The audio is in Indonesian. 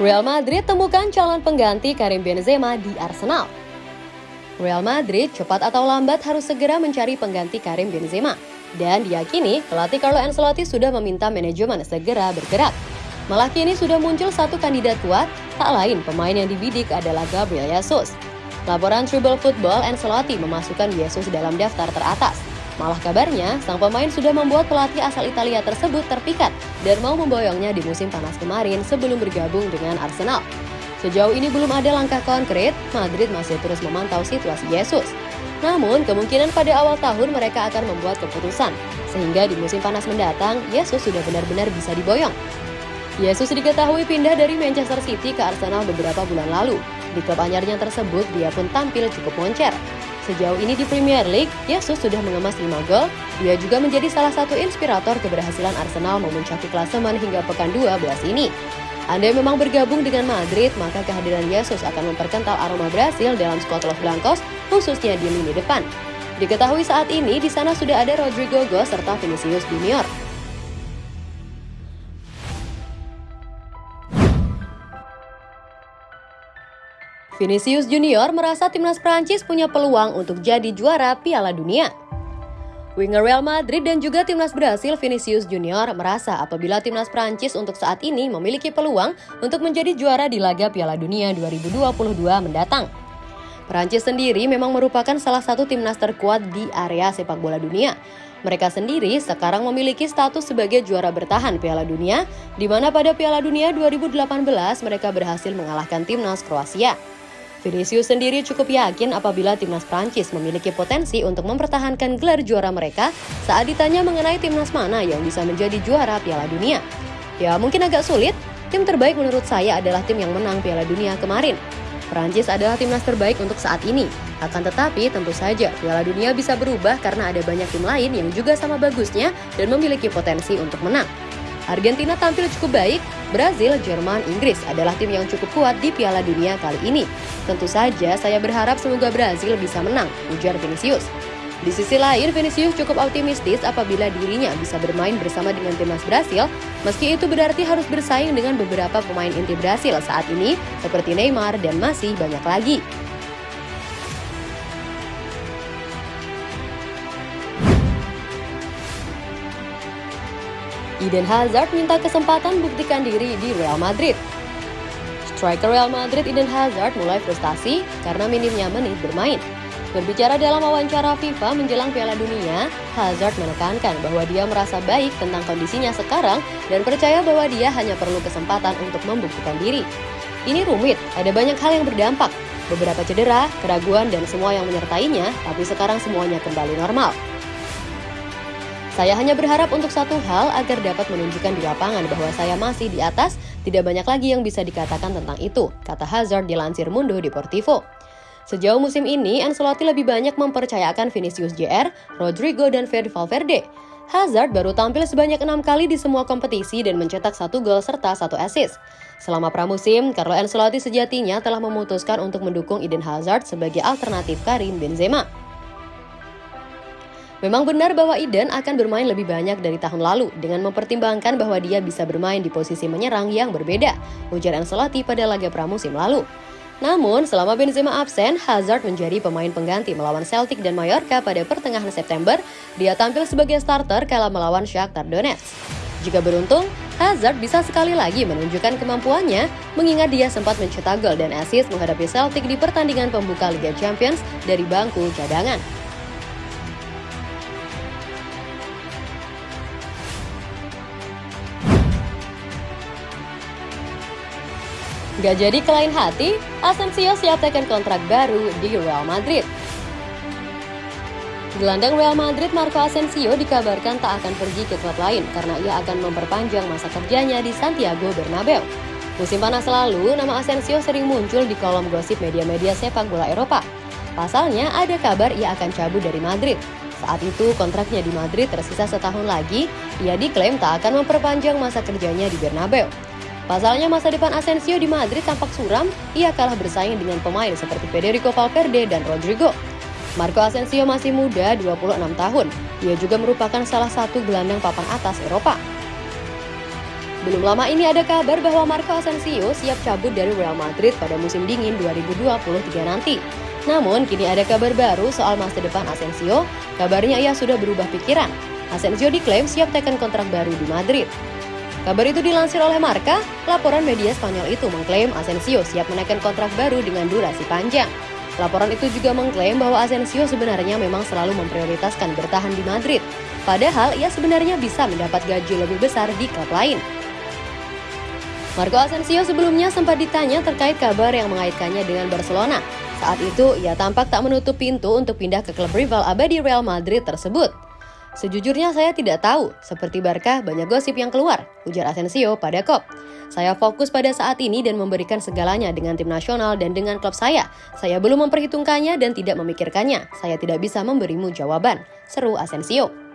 Real Madrid temukan calon pengganti Karim Benzema di Arsenal. Real Madrid cepat atau lambat harus segera mencari pengganti Karim Benzema. Dan diyakini pelatih Carlo Ancelotti sudah meminta manajemen segera bergerak. Malah kini sudah muncul satu kandidat kuat, tak lain pemain yang dibidik adalah Gabriel Jesus. Laporan Tribal Football Ancelotti memasukkan Jesus dalam daftar teratas. Malah kabarnya, sang pemain sudah membuat pelatih asal Italia tersebut terpikat dan mau memboyongnya di musim panas kemarin sebelum bergabung dengan Arsenal. Sejauh ini belum ada langkah konkret, Madrid masih terus memantau situasi Jesus. Namun, kemungkinan pada awal tahun mereka akan membuat keputusan, sehingga di musim panas mendatang, Jesus sudah benar-benar bisa diboyong. Yesus diketahui pindah dari Manchester City ke Arsenal beberapa bulan lalu. Di klub anyarnya tersebut, dia pun tampil cukup moncer. Sejauh ini di Premier League, Yesus sudah mengemas 5 gol. Dia juga menjadi salah satu inspirator keberhasilan Arsenal memuncaki klasemen hingga pekan 12 ini. Anda memang bergabung dengan Madrid, maka kehadiran Yesus akan memperkental aroma Brasil dalam skuad Los Blancos, khususnya di lini depan. Diketahui saat ini di sana sudah ada Rodrigo Go serta Vinicius Junior. Vinicius Junior merasa timnas Prancis punya peluang untuk jadi juara Piala Dunia. Winger Real Madrid dan juga timnas Brasil Vinicius Junior merasa apabila timnas Prancis untuk saat ini memiliki peluang untuk menjadi juara di laga Piala Dunia 2022 mendatang. Prancis sendiri memang merupakan salah satu timnas terkuat di area sepak bola dunia. Mereka sendiri sekarang memiliki status sebagai juara bertahan Piala Dunia, di mana pada Piala Dunia 2018 mereka berhasil mengalahkan timnas Kroasia. Vinicius sendiri cukup yakin apabila timnas Prancis memiliki potensi untuk mempertahankan gelar juara mereka saat ditanya mengenai timnas mana yang bisa menjadi juara Piala Dunia. Ya mungkin agak sulit, tim terbaik menurut saya adalah tim yang menang Piala Dunia kemarin. Prancis adalah timnas terbaik untuk saat ini. Akan tetapi tentu saja Piala Dunia bisa berubah karena ada banyak tim lain yang juga sama bagusnya dan memiliki potensi untuk menang. Argentina tampil cukup baik, Brazil, Jerman, Inggris adalah tim yang cukup kuat di Piala Dunia kali ini. Tentu saja saya berharap semoga Brazil bisa menang, ujar Vinicius. Di sisi lain, Vinicius cukup optimistis apabila dirinya bisa bermain bersama dengan timnas Brasil, meski itu berarti harus bersaing dengan beberapa pemain inti Brasil saat ini, seperti Neymar dan masih banyak lagi. Eden Hazard minta kesempatan buktikan diri di Real Madrid. Striker Real Madrid Eden Hazard mulai frustasi karena minimnya menit bermain. Berbicara dalam wawancara FIFA menjelang Piala Dunia, Hazard menekankan bahwa dia merasa baik tentang kondisinya sekarang dan percaya bahwa dia hanya perlu kesempatan untuk membuktikan diri. Ini rumit, ada banyak hal yang berdampak, beberapa cedera, keraguan, dan semua yang menyertainya, tapi sekarang semuanya kembali normal. Saya hanya berharap untuk satu hal agar dapat menunjukkan di lapangan bahwa saya masih di atas, tidak banyak lagi yang bisa dikatakan tentang itu, kata Hazard dilansir Mundo Deportivo. Sejauh musim ini, Ancelotti lebih banyak mempercayakan Vinicius Jr., Rodrigo, dan Fede Valverde. Hazard baru tampil sebanyak enam kali di semua kompetisi dan mencetak satu gol serta satu assist. Selama pramusim, Carlo Ancelotti sejatinya telah memutuskan untuk mendukung Eden Hazard sebagai alternatif Karim Benzema. Memang benar bahwa Eden akan bermain lebih banyak dari tahun lalu dengan mempertimbangkan bahwa dia bisa bermain di posisi menyerang yang berbeda, ujar Ancelotti pada laga pramusim lalu. Namun, selama Benzema absen, Hazard menjadi pemain pengganti melawan Celtic dan Mallorca pada pertengahan September. Dia tampil sebagai starter kala melawan Shakhtar Donetsk. Jika beruntung, Hazard bisa sekali lagi menunjukkan kemampuannya, mengingat dia sempat mencetak gol dan assist menghadapi Celtic di pertandingan pembuka Liga Champions dari bangku cadangan. Gak jadi ke lain hati, Asensio siap tekan kontrak baru di Real Madrid. Gelandang Real Madrid Marco Asensio dikabarkan tak akan pergi ke klub lain karena ia akan memperpanjang masa kerjanya di Santiago Bernabeu. Musim panas lalu, nama Asensio sering muncul di kolom gosip media-media sepak bola Eropa. Pasalnya, ada kabar ia akan cabut dari Madrid. Saat itu, kontraknya di Madrid tersisa setahun lagi, ia diklaim tak akan memperpanjang masa kerjanya di Bernabeu. Pasalnya masa depan Asensio di Madrid tampak suram, ia kalah bersaing dengan pemain seperti Federico Valverde dan Rodrigo. Marco Asensio masih muda, 26 tahun. Ia juga merupakan salah satu gelandang papan atas Eropa. Belum lama ini ada kabar bahwa Marco Asensio siap cabut dari Real Madrid pada musim dingin 2023 nanti. Namun, kini ada kabar baru soal masa depan Asensio. Kabarnya ia sudah berubah pikiran. Asensio diklaim siap tekan kontrak baru di Madrid. Kabar itu dilansir oleh Marca, laporan media Spanyol itu mengklaim Asensio siap menaikkan kontrak baru dengan durasi panjang. Laporan itu juga mengklaim bahwa Asensio sebenarnya memang selalu memprioritaskan bertahan di Madrid. Padahal ia sebenarnya bisa mendapat gaji lebih besar di klub lain. Marco Asensio sebelumnya sempat ditanya terkait kabar yang mengaitkannya dengan Barcelona. Saat itu, ia tampak tak menutup pintu untuk pindah ke klub rival abadi Real Madrid tersebut. Sejujurnya saya tidak tahu, seperti Barca banyak gosip yang keluar, ujar Asensio pada KOP. Saya fokus pada saat ini dan memberikan segalanya dengan tim nasional dan dengan klub saya. Saya belum memperhitungkannya dan tidak memikirkannya. Saya tidak bisa memberimu jawaban, seru Asensio.